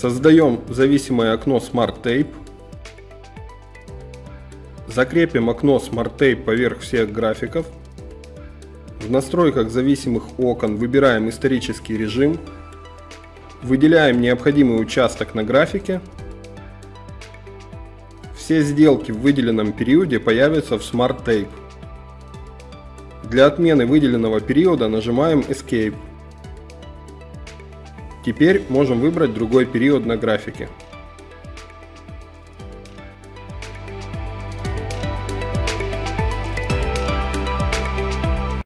Создаем зависимое окно Smart Tape. Закрепим окно Smart Tape поверх всех графиков. В настройках зависимых окон выбираем исторический режим. Выделяем необходимый участок на графике. Все сделки в выделенном периоде появятся в Smart Tape. Для отмены выделенного периода нажимаем Escape. Теперь можем выбрать другой период на графике.